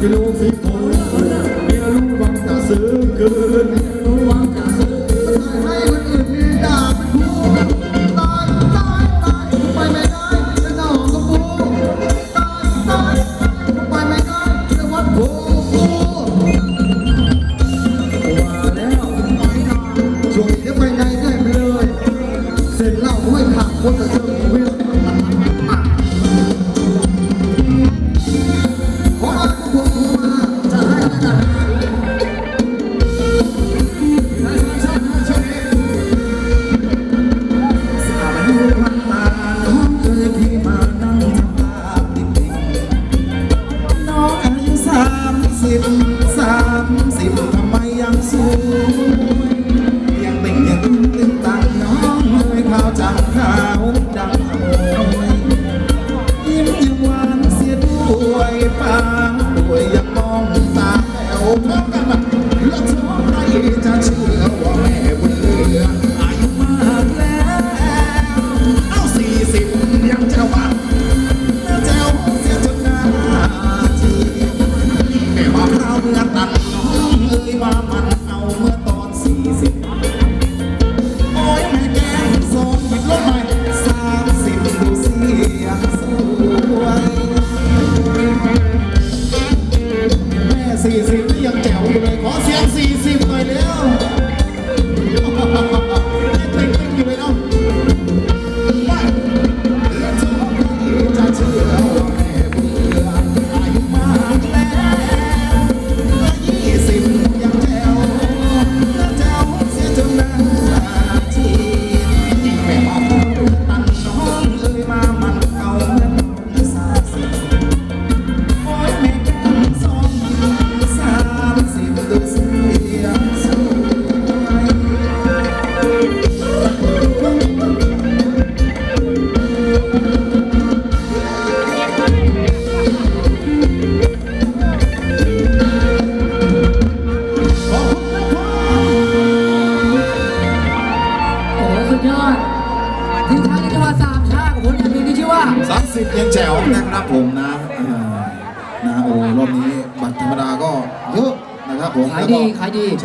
que l'on fait 아, 뭐 가리 가리.